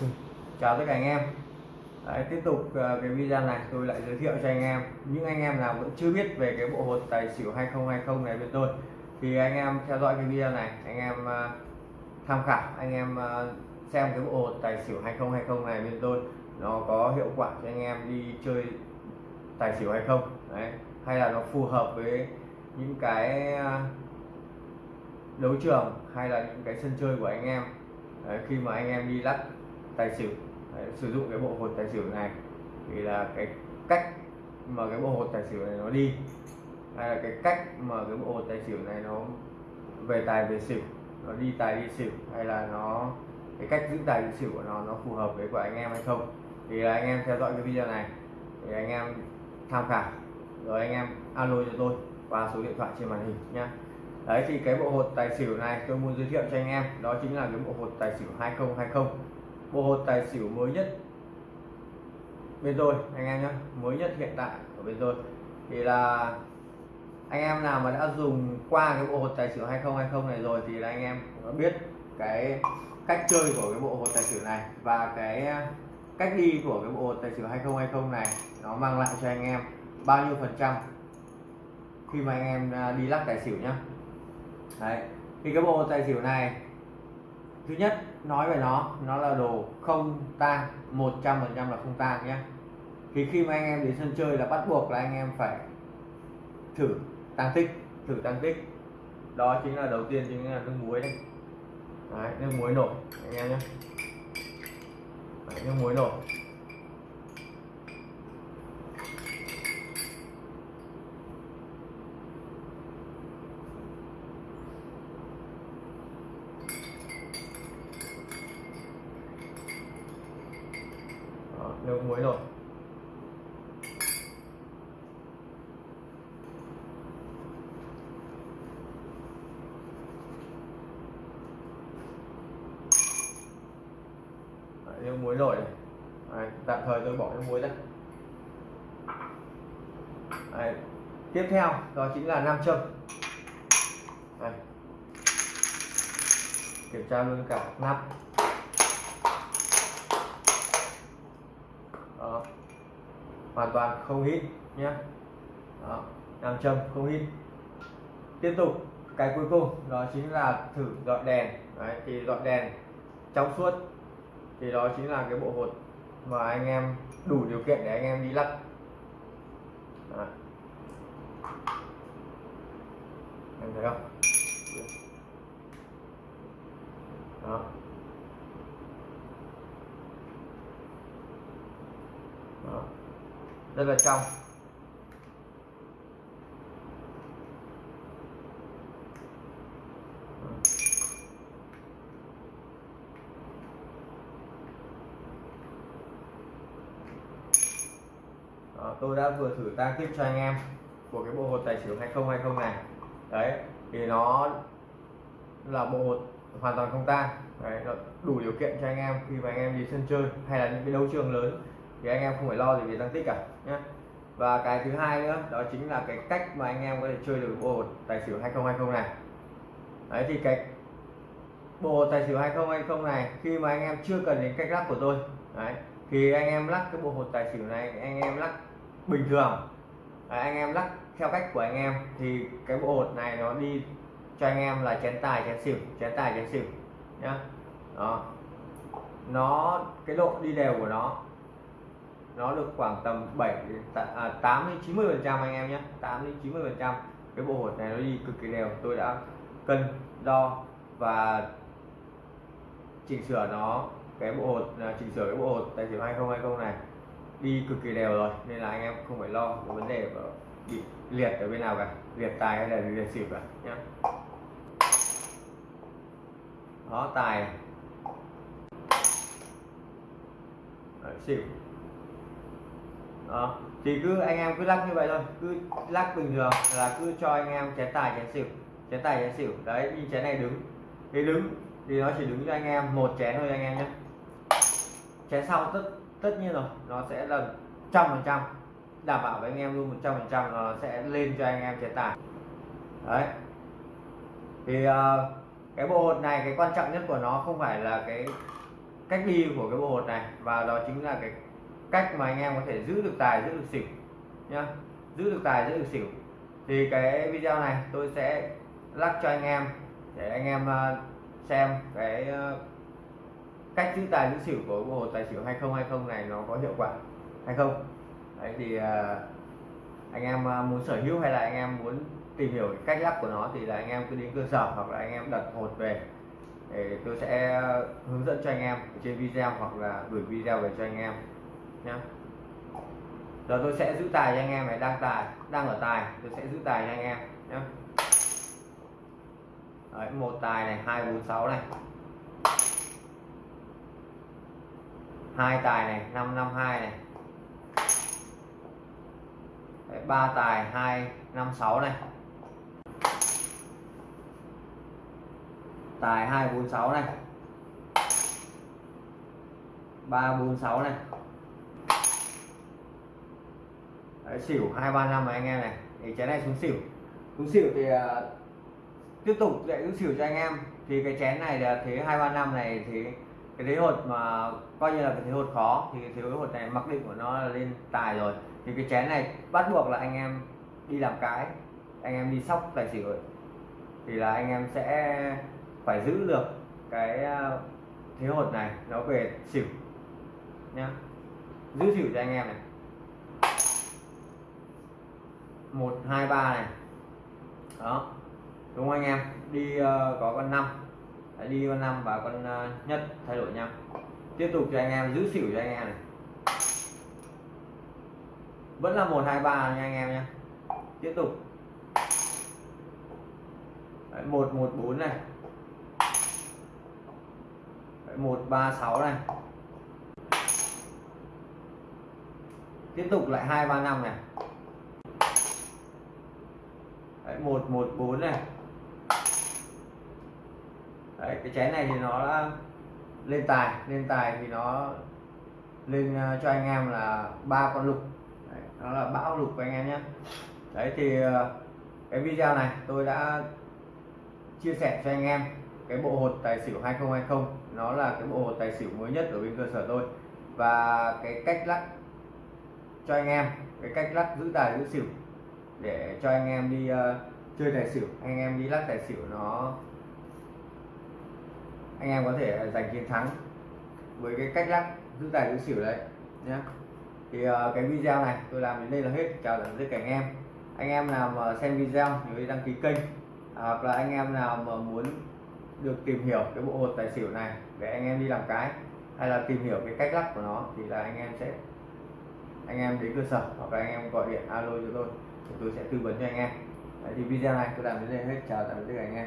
Ừ. chào tất cả anh em. Đấy, tiếp tục ờ, cái video này tôi lại giới thiệu cho anh em. Những anh em nào vẫn chưa biết về cái bộ hột tài xỉu 2020 này bên tôi thì anh em theo dõi cái video này anh em ờ, tham khảo anh em ờ, xem cái bộ hột tài xỉu 2020 này bên tôi nó có hiệu quả cho anh em đi chơi tài xỉu hay không. Đấy. hay là nó phù hợp với những cái đấu trường hay là những cái sân chơi của anh em. Đấy, khi mà anh em đi lắc tài xỉu. Đấy, sử dụng cái bộ hột tài xỉu này thì là cái cách mà cái bộ hột tài xỉu này nó đi hay là cái cách mà cái bộ hột tài xỉu này nó về tài về xỉu nó đi tài đi xỉu hay là nó cái cách giữ tài giữ xỉu của nó nó phù hợp với của anh em hay không. Thì là anh em theo dõi cái video này thì anh em tham khảo rồi anh em alo cho tôi qua số điện thoại trên màn hình nhé đấy thì cái bộ hột tài xỉu này tôi muốn giới thiệu cho anh em đó chính là cái bộ hột tài xỉu 2020 bộ hột tài xỉu mới nhất bên rồi anh em nhé mới nhất hiện tại của bên rồi thì là anh em nào mà đã dùng qua cái bộ hột tài xỉu 2020 này rồi thì là anh em đã biết cái cách chơi của cái bộ hột tài xỉu này và cái cách đi của cái bộ hột tài xỉu 2020 này nó mang lại cho anh em bao nhiêu phần trăm khi mà anh em à, đi lắc tài xỉu nhá. Đấy, thì cái bộ tài xỉu này thứ nhất nói về nó nó là đồ không tang 100 phần trăm là không tang nhé. Thì khi mà anh em đến sân chơi là bắt buộc là anh em phải thử tăng tích thử tăng tích. Đó chính là đầu tiên chính là nước muối đây. Đấy, nước muối nổi anh em nhé. Đấy, nước muối nổi. Đó, muối rồi, Đấy, muối rồi này Đấy, tạm thời tôi bỏ cái muối ra Đấy. tiếp theo đó chính là nam châm Đấy. kiểm tra luôn cả nắp đó. hoàn toàn không hít nhé đó. nam châm không hít tiếp tục cái cuối cùng đó chính là thử dọi đèn Đấy, thì dọi đèn trong suốt thì đó chính là cái bộ hột mà anh em đủ điều kiện để anh em đi lắc Đấy. em thấy không đó đó rất là trong. Đó, tôi đã vừa thử tăng tiếp cho anh em của cái bộ hột tài xỉu 2020 này. Đấy thì nó là bộ hột hoàn toàn không tang. Đấy, đủ điều kiện cho anh em khi mà anh em đi sân chơi hay là những cái đấu trường lớn thì anh em không phải lo gì về tăng tích cả nhé và cái thứ hai nữa đó chính là cái cách mà anh em có thể chơi được bộ hột tài xỉu 2020 này. Đấy thì cái bộ hột tài xỉu 2020 này khi mà anh em chưa cần đến cách lắc của tôi đấy thì anh em lắc cái bộ hột tài xỉu này anh em lắc bình thường. Đấy, anh em lắc theo cách của anh em thì cái bộ hột này nó đi cho anh em là chén tài chén xỉu chén tài chén xỉu nhá. Đó. Nó cái độ đi đều của nó nó được khoảng tầm 7 à, 8 đến 90 phần trăm anh em nhé. 8 đến 90 phần trăm. Cái bộ hột này nó đi cực kỳ đều. Tôi đã cân đo và chỉnh sửa nó cái bộ hột à, chỉnh sửa cái bộ hột tài xỉu 2020 này đi cực kỳ đều rồi. Nên là anh em không phải lo có vấn đề bị liệt ở bên nào cả. Liệt tài hay là liệt xỉu cả nhé. Đó tài. Đấy, xỉu đó thì cứ anh em cứ lắc như vậy thôi cứ lắc bình thường là cứ cho anh em chén tài chén xỉu chén tài chén xỉu. Đấy như chén này đứng. Thì đứng thì nó chỉ đứng cho anh em một chén thôi anh em nhé. Chén sau tất tất nhiên rồi nó sẽ là trăm phần trăm đảm bảo với anh em luôn một trăm phần trăm nó sẽ lên cho anh em chén tài. Đấy. Thì uh, cái bộ hột này cái quan trọng nhất của nó không phải là cái cách đi của cái bộ hột này và đó chính là cái cách mà anh em có thể giữ được tài, giữ được xỉu nhá. Giữ được tài, giữ được xỉu. Thì cái video này tôi sẽ lắc cho anh em để anh em à, xem cái ờ, cách giữ tài, giữ xỉu của bộ hồ tài xỉu 2020 này nó có hiệu quả hay không. Đấy thì à, anh em à, muốn sở hữu hay là anh em muốn tìm hiểu cách lắp của nó thì là anh em cứ đến cơ sở hoặc là anh em đặt hột về. Để tôi sẽ hướng dẫn cho anh em trên video hoặc là gửi video về cho anh em nhá. Giờ tôi sẽ giữ tài cho anh em này đang tài đang ở tài tôi sẽ giữ tài cho anh em nhé Đấy, một tài này hai bốn sáu này. Hai tài này năm năm hai này. Đấy, ba tài hai năm sáu này. Tài hai bốn sáu này. Ba bốn sáu này. Đấy, xỉu hai ba năm anh em này. Thì chén này xuống xỉu. Xuống xỉu thì uh, tiếp tục lại xuống xỉu cho anh em. Thì cái chén này là thế hai ba năm này thì cái thế hột mà coi như là cái thế hột khó thì cái thế hột này mặc định của nó là lên tài rồi. Thì cái chén này bắt buộc là anh em đi làm cái anh em đi sóc tài xỉu rồi thì là anh em sẽ phải giữ được cái à, thế hột này nó về xỉu nhá. Giữ xỉu cho anh em này. Một hai ba này. Đó. Đúng không anh em? Đi uh, có con năm. Đi con năm và con uh, nhất thay đổi nhau tiếp tục cho anh em giữ xỉu cho anh em này. Vẫn là một hai ba nha anh em nhé. Tiếp tục. Một một bốn này. Một ba sáu này. Tiếp tục lại hai ba năm này. Đấy, 114 này. Đấy, cái chén này thì nó đã lên tài. Lên tài thì nó lên ờ, cho anh em là ba con lục. Đấy, nó là bão lục của anh em nhé. Đấy thì ờ, cái video này tôi đã chia sẻ cho anh em cái bộ hột tài xỉu 2020 nó là cái bộ hột tài xỉu mới nhất ở bên cơ sở tôi. Và cái cách lắc cho anh em cái cách lắc giữ tài giữ xỉu để cho anh em đi uh, chơi tài xỉu. Anh em đi lắc tài xỉu nó anh em có thể ờ, giành chiến thắng với cái cách lắc giữ tài giữ xỉu đấy nhé thì uh, cái video này tôi làm đến đây là hết. Chào tạm biệt cả anh em. Anh em nào mà xem video nhớ đăng ký kênh à, hoặc là anh em nào mà muốn được tìm hiểu cái bộ hột tài xỉu này để anh em đi làm cái hay là tìm hiểu cái cách lắc của nó thì là anh em sẽ anh em đến cơ sở hoặc là anh em gọi điện alo cho tôi tôi sẽ tư vấn cho anh em. Đấy, thì video này tôi làm đến đây hết. Chào tạm biệt các anh em.